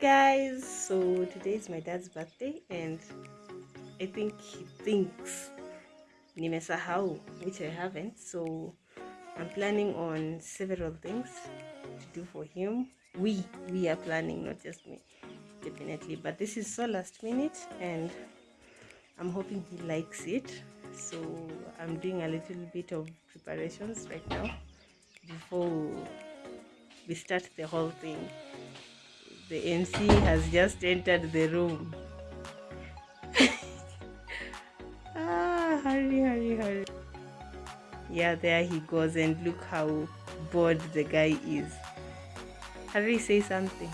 guys. So today is my dad's birthday and i think he thinks nimesahau which i haven't. So i'm planning on several things to do for him. We we are planning not just me definitely. But this is so last minute and i'm hoping he likes it. So i'm doing a little bit of preparations right now before we start the whole thing the MC has just entered the room. ah, hurry, hurry, hurry. Yeah, there he goes, and look how bored the guy is. Hurry, say something.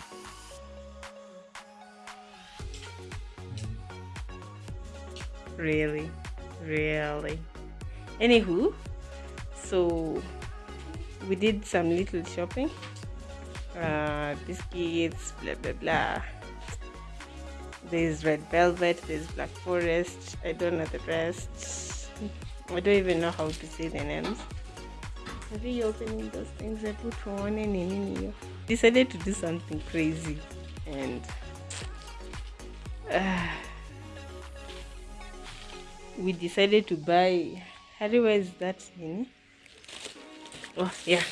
Really, really. Anywho, so we did some little shopping uh, biscuits, blah blah blah. There's red velvet, there's black forest. I don't know the rest. I don't even know how to say the names. Are you opening those things I put on and in Decided to do something crazy and uh, we decided to buy. how where is that in? Oh yeah,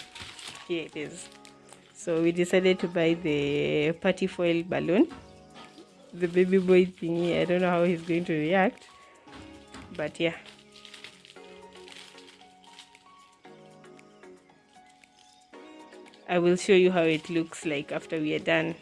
here it is. So we decided to buy the party foil balloon, the baby boy thingy. I don't know how he's going to react, but yeah. I will show you how it looks like after we are done.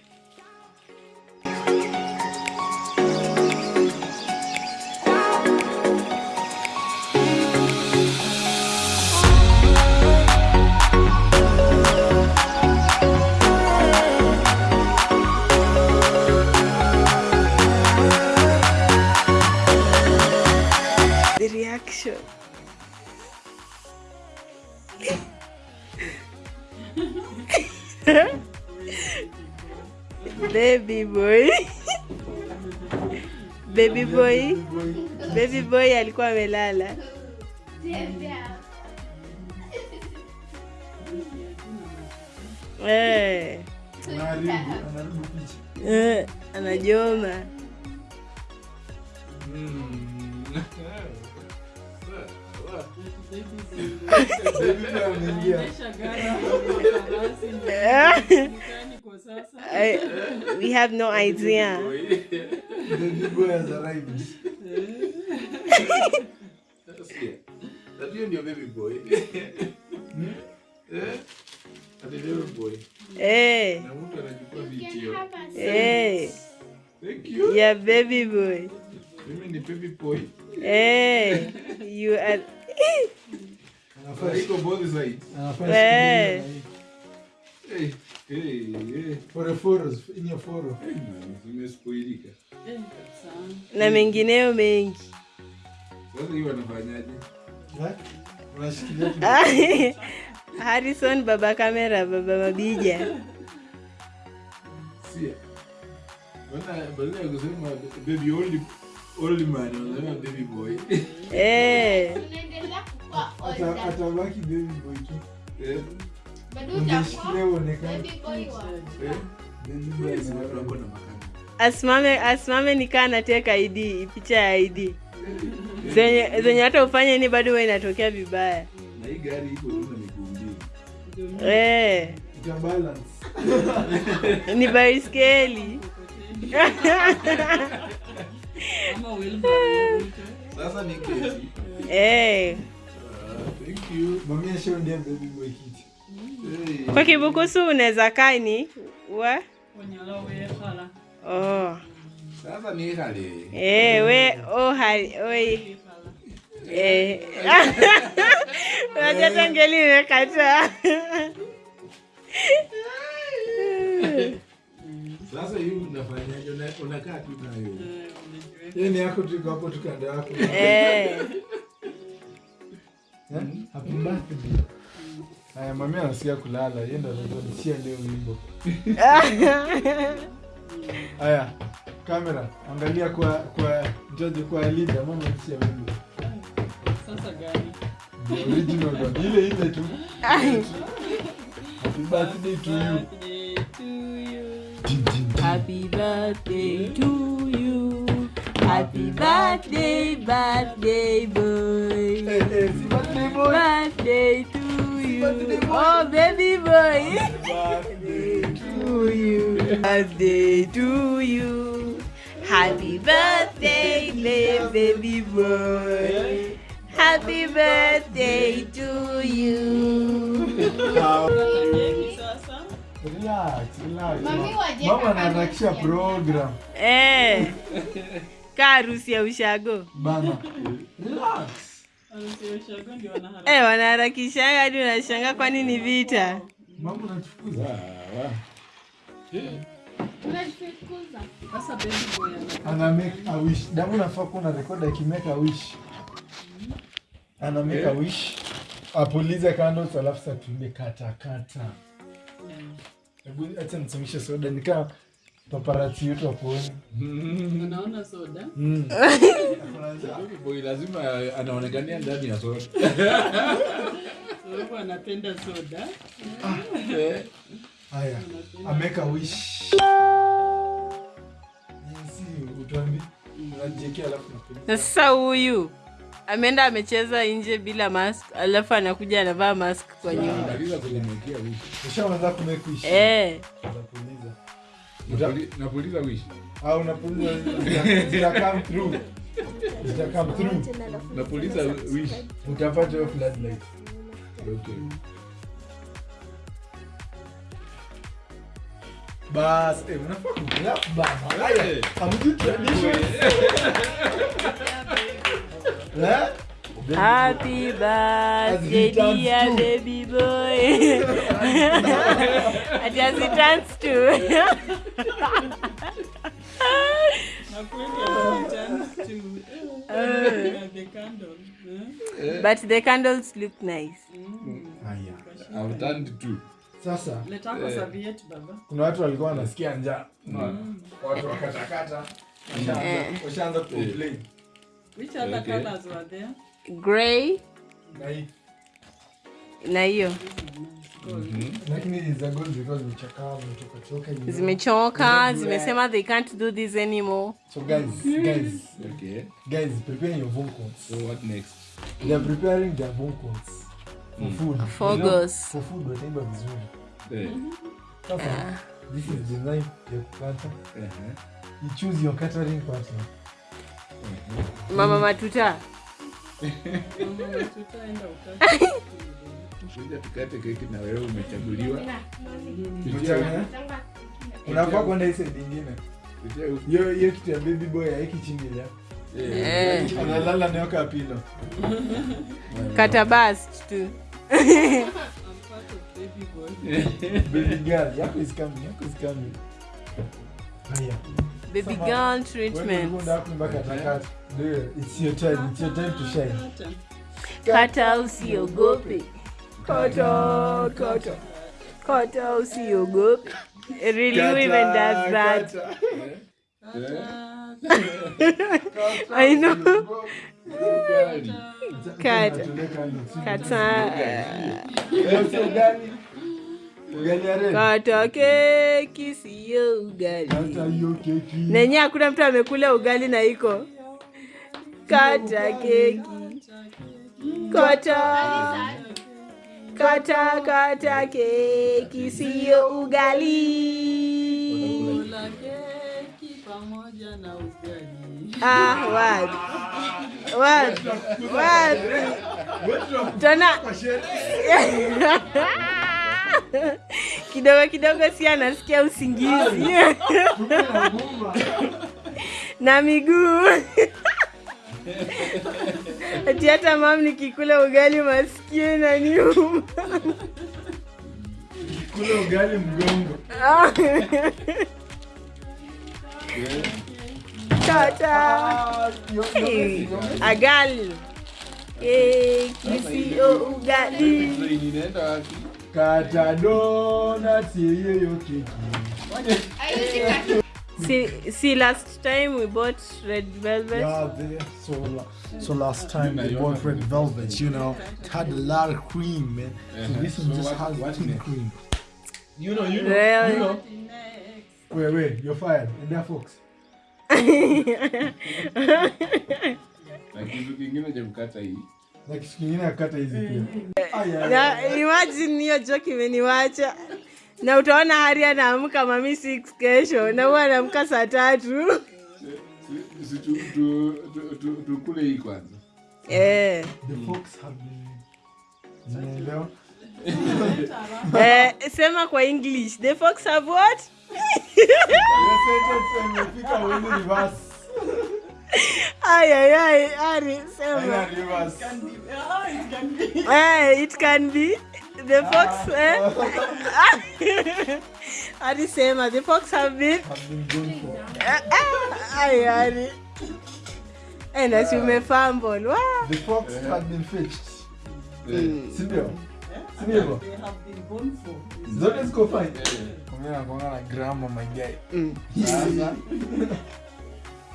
Boy. Baby boy. baby boy alikuwa amelala. Eh, anaharibu picha. eh, anajoma Baby. I, we have no idea. The Baby boy? Has arrived. hiyo ndio baby boy. Eh? Ati baby boy. Eh, na mtu anachukua vitio eh, thank you. Yeah baby boy. Mimi ni baby boy? Eh, you are Anafaa iko both sides anafaa Eh. Shikilia na hii. Fora hey hey Fore foro, inye foro. Zimespoilika na mengineyo mengi sasa hiyo wanafanyaje Eh? Unashikilia. Harrison baba kamera baba mabija sia wana badala ya kusema baby only only man wanasema baby boy eh, atabaki baby boy tu. Eh? Eh asimame asimame nikaa nateka ID picha ya ID zenye zenye hata ufanye ni bado huwa inatokea vibaya. Na hii gari iko na miguu mbili. Eh, ni baiskeli. Sasa ni kesi. Eh, Ah, thank you. Mami baby boy kwa kibukusu unaweza kaini wa? Oh. sasa ni hali Eh, we oh hali oi. Eh. unajua tangeli imekata sasa hii unafanyaje Una- unakaa tu nayo. Yeye ni yako tu hapo tu kando yako. eh. Eh? Happy birthday. Haya, mami anasikia kulala. Yeye ndo anatuanzishia leo wimbo. Haya, kamera, angalia kwa kwa George kwa Linda, mama anasikia wimbo. Sasa gani? The original one. Ile ile tu. Happy birthday to you. Happy birthday to you. Happy birthday, birthday boy. Happy birthday boy. Birthday to you. birthday boy. Oh, baby boy. Birthday to you. Birthday to you. Happy birthday, baby boy. Happy birthday to you. Relax, relax. Mama anaharakisha program. Eh. Ka harusi ya ushago. Bana. Relax. Eh, wanaharakishanga hadi unashanga kwa nini vita. Mambo nachukuza. Unanifukuza. Sasa baby boy ana Ana make a wish. Damu nafaa kuna record aki make a wish. Ana make a wish. Apulize candles alafu sasa tuimbe kata kata. Hebu acha nisimamishe soda nikaa paparazzi yetu wakuone. unaona soda. Boy lazima anaonekania ndani ya soda. Sababu anapenda soda. Haya, ameka wish. Jinsi utuambi unajiekea alafu. Na sasa huyu ameenda amecheza nje bila mask, alafu anakuja anavaa mask kwa nyumba. wishi kujimwekea wish. Ushaanza kumake wish. Eh, Unapuliza. Napuli- Napuliza wish. au unapuliza zita- zita come through zita come through Napuliza wish. utapata hiyo floodlight Okay. bas eh unafaa kuclap bana haya Eh. hamjui tradition eh happy birthday As he turns dear two. baby boy. Ati as he turns two. Na kweli returns to the candle. eh? But the candles look nice. haya I've turned two. sasa serviette baba. kuna watu walikuwa wanasikia njaa watu wakatakata washaanza- washaanza kucomplain Which other Okay. colors were there? Gray. na hii na hiyo zimechoka, zimesema they can't do this anymore. so guys guys Okay. guys prepare your vocals So what next? they are preparing their vocals for food. Fogos. for food wataimba vizuri sasa this is the night ya kukata you choose your catering partner. Mama Matuta. Mama. Kuja tukate keki na wewe umechaguliwa. Unafaa kwenda hii side nyingine. Hiyo hiyo kitu ya baby boy haiki chini ya Eh, Eh, analala nayo kapilo kata basi tu. Baby girl yako is coming yako is coming haya Baby girl treatment. it's your time it's your time to shine. Kata usiogope. Kata, koto. Kata usiogope. Really, who even does that? I know. Kata. Kata. ya Kata keki siyo ugali. Nenye hakuna mtu amekula ugali na iko. Kata keki. Kata. Kata kata keki siyo ugali. Ugali. Ah? Tena kidogo kidogo si anasikia usingizi na miguu ati hata mam nikikula ugali masikio na nyuma kula ugali mgongo. Tata Ah, Hey, agali. Keki sio ugali. Inaenda wapi? kata donut hiyo keki see, see last time we bought red velvet Yeah, they, so la- so last time they bought red velvet, you know, it had a lot of cream, man. So Uh-huh. this one just what- has thin cream. You know, you know, Really? you know. Wait, wait, you're fired. Endea Fox. Na kitu kingine cha kukata hii. Na kitu kingine akata hizi pia. Aya. na imagine hiyo joke imeniwacha na utaona hari anaamka mami 6 kesho na huwa anaamka saa tatu Si- si tu- tu- tu- tu- tukule hii kwanza. eh. The Fox have been. Zinaelewa? Eh, sema kwa english the fox have what ayayay sentence imefika when reverse. ay ay ay ari sema Haina reverse. eh, it can be the fox eh? alisema the fox have been Have been gone for. Eh, eh, ay ari eh, na si The fox had been fetched. Si ndio? Si? Zote ziko fine. Ongea na na grammar my guy. mm.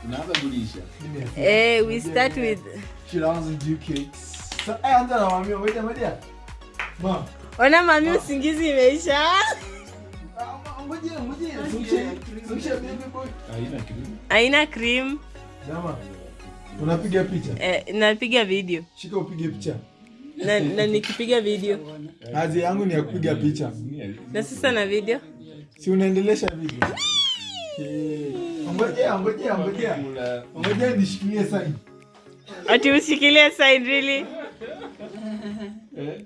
Tunaanza kulisha. eh, we start with She doesn't do cakes. So, eh, anza na mami, ngoja ngoja. Ma. Ona mami usingizi imeisha. Haina aina cream. Unapiga picha? eh, napiga video Shika upige picha. na, na nikipiga video Kazi yangu ni ya kupiga picha. na sasa na video Si unaendelesha video? Eh, Ngojea, ngojea, ngojea. Ngojea nishikilie sign. ati ushikilie sign really Eh,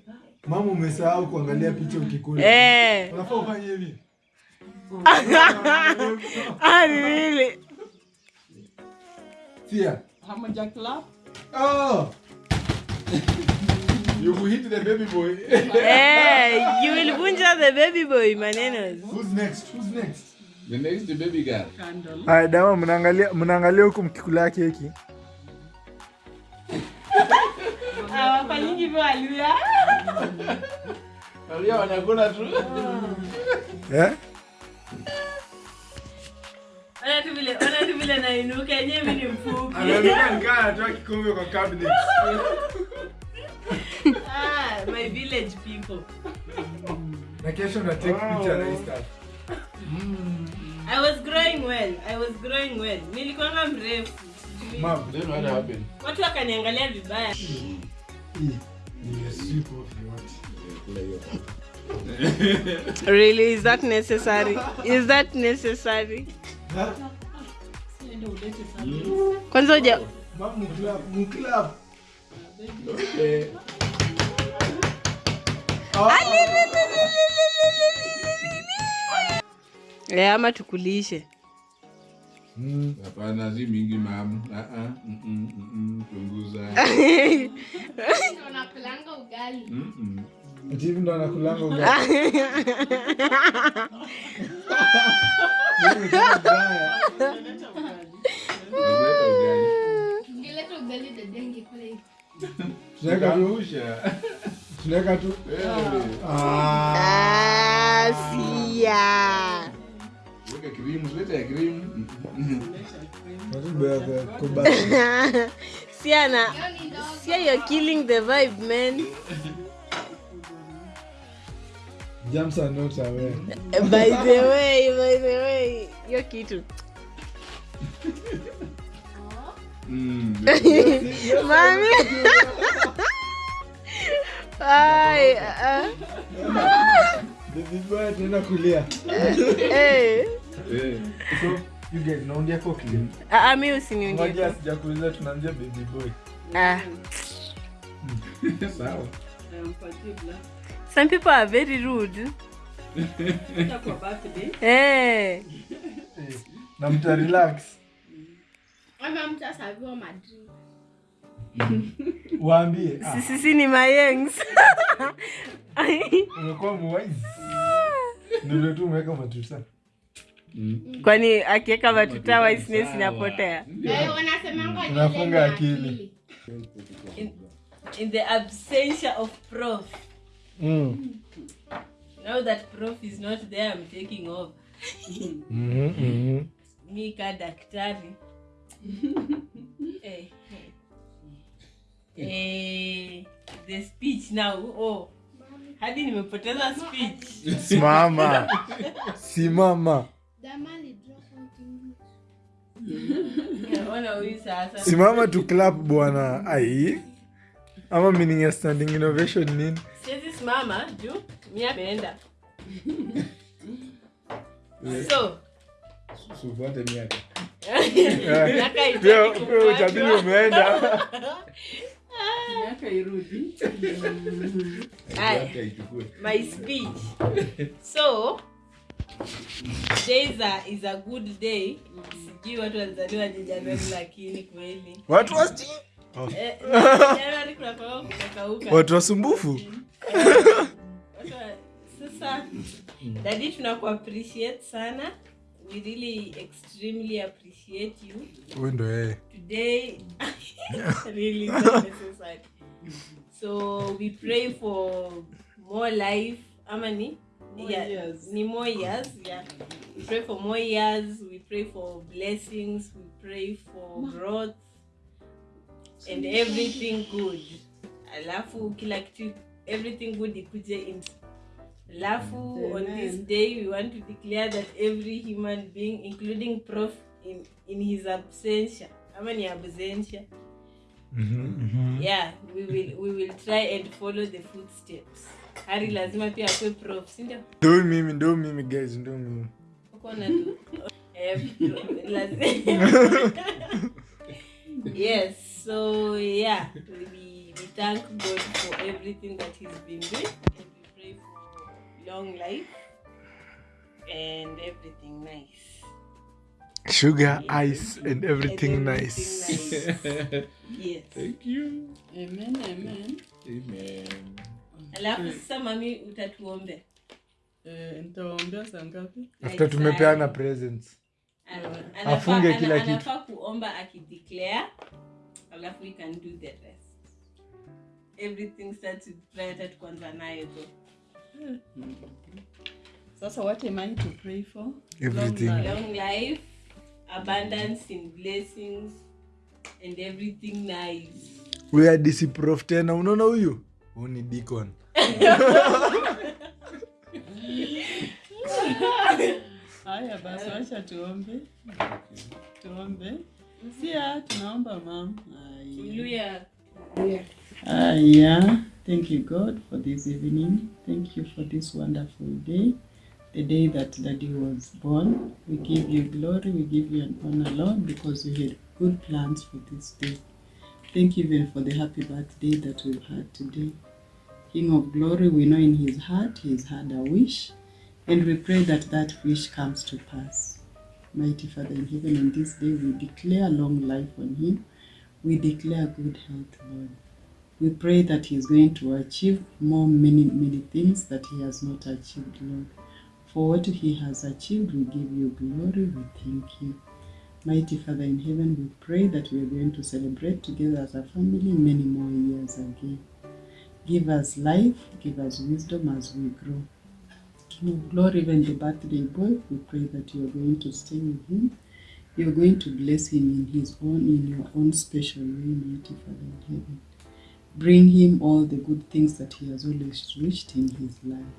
Mama umesahau kuangalia picha ukikula. eh Unafaa ufanye hivi. ah, really Sia. Hamoja clap. Oh. you will hit the baby boy. hey, you will vunja the baby boy maneno Who's next? Who's next? The next baby girl. Candle. Haya dawa mnaangalia mnaangalia huku mkikula keki. Awafanyingi hivyo aluya Walia wanakula tu. Eh? ona tu vile ona tu vile nainuka yenyewe mimi ni mfupi Anaonekana nikaa anatoa kikombe kwa cabinet. ah my village people Na kesho na take picture na Insta. i was growing well i was growing well nilikuwa mrefu Mom, Then what happened? watu wakaniangalia vibaya really is that necessary is that necessary kwanza uja. Eh, Ah, Eh, ama tukulishe Mm. Hapana, si mingi mam. Ah, ah, mm, mm, mm, mm, Punguza. Ugali. Mm, mm. Ati ndo anakulanga ugali. Dada ingekula. Tunaweka tu, tunaweka tu. Eh, Ah. Ah, sia weka leta ya kubaya. siana sia you're killing the vibe man. Jams are not aware. by the way by the way hiyo kitu. Mm, mami. Ai, ah, Baby boy tunaenda kulia. Eh. Ah, ah, mi usiniungie tunaanzia baby boy. ah. Sawa. Some people are very rude Hata kwa birthday. eh. Eh, Na mta relax. Waambie. Ah, sisi ni mayengs umekuwa muwaizi. Ndio umeweka matuta. Mm. kwani akiweka matuta waisnes inapotea Unafunga akili. in, in the absentia of prof Mm. now that prof is not there i'm taking over Mhm, -hmm. mi ka daktari eh, eh. Eh, the speech now oh hadi nimepoteza speech Simama. Simama simama tu clap bwana ai ama meaning standing innovation nini? Siwezi simama juu mi ameenda. Umeenda. My speech. So is a, is a good day. Sijui watu walizaliwa Januari lakini kweli. watu wasi Eh, Januari kuna kwa kumekauka. watu wasumbufu Watu wa- Sasa dadi sana. We really extremely appreciate you. huyu ndo yeye Today really not necessary. So we pray for more life. More yeah, years. Ni more years, yeah. We pray for more years. We pray for blessings. We pray for growth and everything good. Alafu kila kitu everything good ikuje in alafu on this day we want to declare that every human being including prof in, in his absentia ama ni absentia mm-hmm, mm-hmm. yeah we will, we will try and follow the footsteps hari lazima pia akwe prof sindio ndo mimi ndo mimi guys ndo mimi. Ukona tu. Eh, lazi- yes so yeah we, we thank god for everything that he's been doing. And we pray for long life and everything nice. Sugar ice and everything And nice. nice. yes. Thank you. amen amen. Amen. Alafu sasa mami utatuombe. Eh, nitawaombea saa ngapi? After tumepeana presents. Afunge kila kitu. anafaa kuomba akideclare alafu we can do the rest. Everything starts with prayer tatu kwanza nayo tu sasa what am i to pray for? Everything. Long life. long life abundance in blessings and everything nice. We are DC tena. Unaona huyu? Huu ni deacon haya basi wacha tuombe tuombe sia ah, tunaomba mam Haya. Hallelujah. Aya, thank you, God, for this evening. Thank you for this wonderful day, the day that Daddy was born. We give you glory, we give you an honor, Lord, because you had good plans for this day. Thank you even for the happy birthday that we've had today. King of glory, we know in his heart he's had a wish, and we pray that that wish comes to pass. Mighty Father in heaven, on this day we declare long life on him. We declare good health, Lord. We pray that he is going to achieve more, many, many things that he has not achieved, Lord. For what he has achieved, we give you glory. We thank you. Mighty Father in heaven, we pray that we are going to celebrate together as a family many more years again. Give us life, give us wisdom as we grow. King of glory, even the birthday boy, we pray that you are going to stay with him. You are going to bless him in his own, in your own special way, mighty Father in heaven. Bring him all the good things that he has always wished in his life.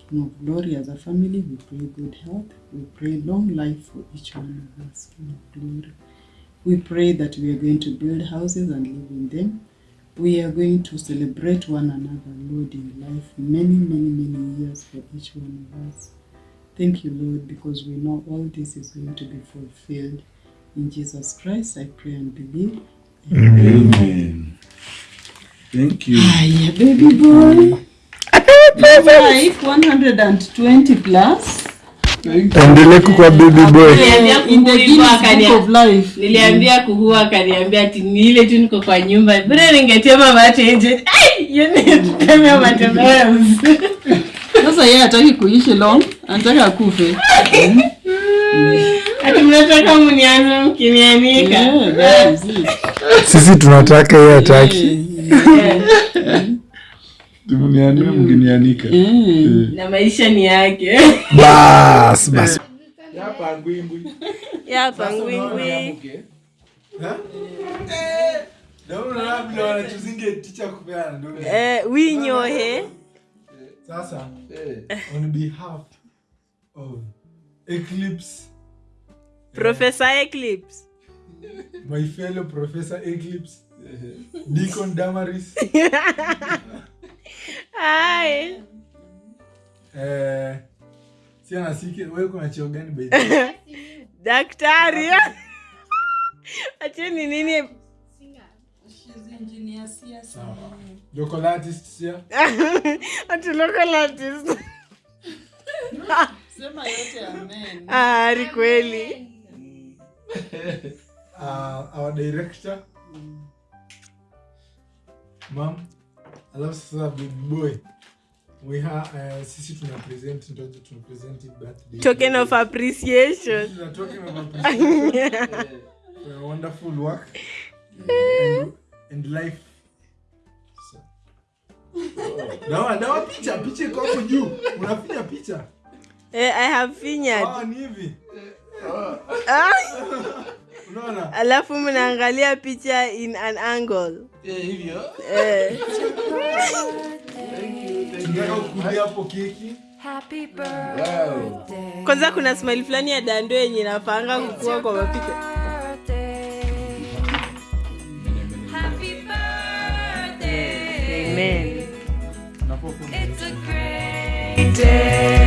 King of glory, as a family, we pray good health. We pray long life for each one of us, King of glory. We pray that we are going to build houses and live in them. We are going to celebrate one another, Lord, in life, many, many, many years for each one of us. Thank you, Lord, because we know all this is going to be fulfilled. In Jesus Christ, I pray and believe. Amen. Thank you. Hiya, baby boy. Life 120 plus. Endele kukwa baby boy. Niliambia kuhua akaniambia ati ni ile tu niko kwa nyumba. Bure ningetema mate nje? Ai, hiyo ni kutemea matembeo Sasa yeye hataki kuishi long, anataka akufe. ati mnataka mnianze mkinianika? Sisi tunataka yeye ataki Yeah. Tumenianua na maisha ni yake. Bas bas. Yapa ngwingwi. yapa ngwingwi. Eh, winyohe sasa Eh. on behalf of eclipse. Professor eclipse. My fellow professor eclipse. Deacon damaris Hi. eh, si anasike wewe kuna cheo gani by daktari. Acheni nini? She's engineer Sia Sawa. Local artists here ati local artist. Sema yote amen. ari kweli. Uh, our director. Mam alafu sasa big boy we ha, uh, sisi tuna present tuna present birthday. Token of appreciation. Token of appreciation. Your wonderful work. And, and life. So. dawa dawa picha picha iko hapo juu. Unafinya picha? Eh, i have fingered ah ni hivi. Ah, unaona alafu mnaangalia picha in an angle Eh, hivyo eh. tunataka kukulia hapo keki Happy Wow. birthday. kwanza kuna smile fulani ya dando yenye inapanga kukua kwa mapicha Birthday. Happy birthday. amen unapokuwa It's a great day.